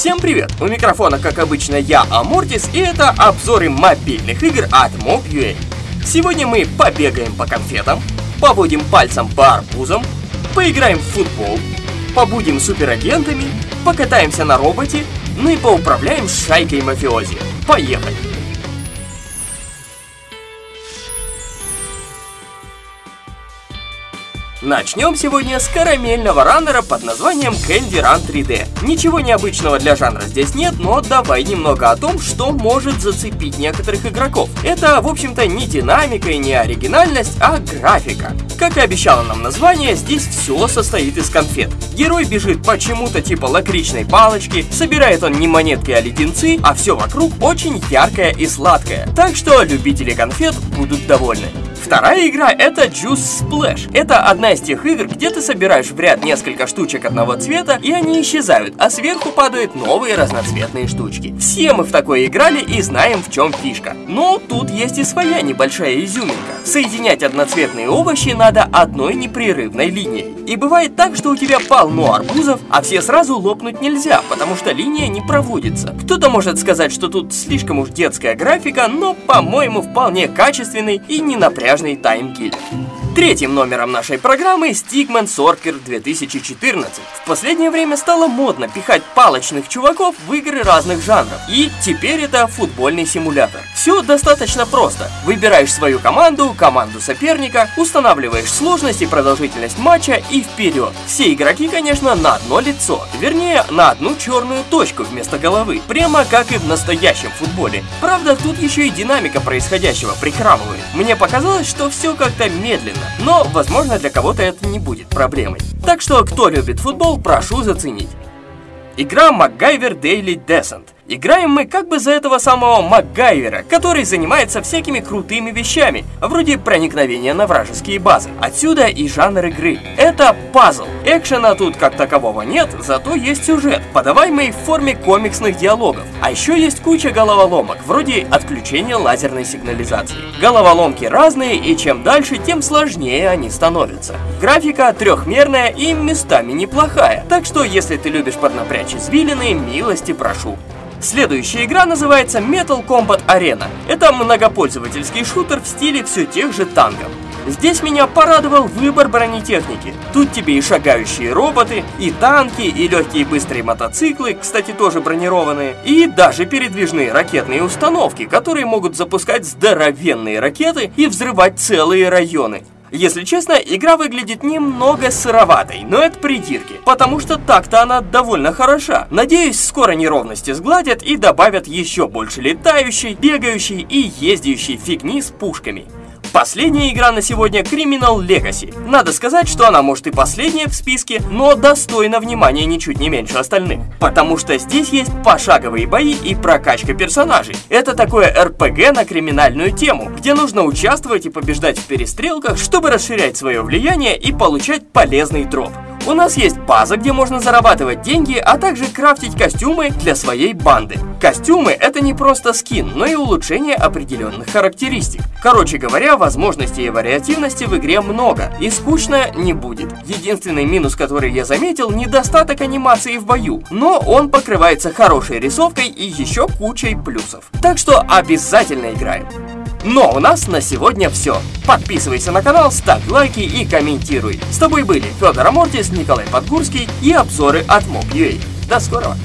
Всем привет! У микрофона, как обычно, я, Амортис, и это обзоры мобильных игр от Mob.ua. Сегодня мы побегаем по конфетам, поводим пальцем по арбузам, поиграем в футбол, побудем суперагентами, покатаемся на роботе, ну и поуправляем шайкой мафиози. Поехали! Начнем сегодня с карамельного раннера под названием Candy Run 3D. Ничего необычного для жанра здесь нет, но давай немного о том, что может зацепить некоторых игроков. Это, в общем-то, не динамика и не оригинальность, а графика. Как и обещало нам название, здесь все состоит из конфет. Герой бежит почему-то типа лакричной палочки, собирает он не монетки, а леденцы, а все вокруг очень яркое и сладкое. Так что любители конфет будут довольны. Вторая игра это Juice Splash. Это одна из тех игр, где ты собираешь в ряд несколько штучек одного цвета, и они исчезают, а сверху падают новые разноцветные штучки. Все мы в такое играли и знаем, в чем фишка. Но тут есть и своя небольшая изюминка. Соединять одноцветные овощи надо одной непрерывной линией. И бывает так, что у тебя полно арбузов, а все сразу лопнуть нельзя, потому что линия не проводится. Кто-то может сказать, что тут слишком уж детская графика, но, по-моему, вполне качественный и не напряжный таймкиллер. Третьим номером нашей программы Stickman Sorker 2014. В последнее время стало модно пихать палочных чуваков в игры разных жанров. И теперь это футбольный симулятор. Все достаточно просто. Выбираешь свою команду, команду соперника, устанавливаешь сложность и продолжительность матча и вперед. Все игроки, конечно, на одно лицо. Вернее, на одну черную точку вместо головы. Прямо как и в настоящем футболе. Правда, тут еще и динамика происходящего прихрамывает. Мне показалось, что все как-то медленно но, возможно, для кого-то это не будет проблемой. Так что, кто любит футбол, прошу заценить. Игра MacGyver Daily Descent – Играем мы как бы за этого самого МакГайвера, который занимается всякими крутыми вещами, вроде проникновения на вражеские базы. Отсюда и жанр игры. Это пазл. Экшена тут как такового нет, зато есть сюжет, подаваемый в форме комиксных диалогов. А еще есть куча головоломок, вроде отключения лазерной сигнализации. Головоломки разные, и чем дальше, тем сложнее они становятся. Графика трехмерная и местами неплохая, так что если ты любишь поднапрячь извилины, милости прошу. Следующая игра называется Metal Combat Arena. Это многопользовательский шутер в стиле все тех же танков. Здесь меня порадовал выбор бронетехники. Тут тебе и шагающие роботы, и танки, и легкие быстрые мотоциклы, кстати, тоже бронированные, и даже передвижные ракетные установки, которые могут запускать здоровенные ракеты и взрывать целые районы. Если честно, игра выглядит немного сыроватой, но это придирки, потому что так-то она довольно хороша. Надеюсь, скоро неровности сгладят и добавят еще больше летающей, бегающей и ездящей фигни с пушками. Последняя игра на сегодня Criminal Legacy. Надо сказать, что она может и последняя в списке, но достойна внимания ничуть не меньше остальных. Потому что здесь есть пошаговые бои и прокачка персонажей. Это такое РПГ на криминальную тему, где нужно участвовать и побеждать в перестрелках, чтобы расширять свое влияние и получать полезный дроп. У нас есть база, где можно зарабатывать деньги, а также крафтить костюмы для своей банды. Костюмы это не просто скин, но и улучшение определенных характеристик. Короче говоря, возможностей и вариативности в игре много, и скучно не будет. Единственный минус, который я заметил, недостаток анимации в бою, но он покрывается хорошей рисовкой и еще кучей плюсов. Так что обязательно играем. Но у нас на сегодня все. Подписывайся на канал, ставь лайки и комментируй. С тобой были Федор Амортис, Николай Подгурский и обзоры от Mob.ua. До скорого!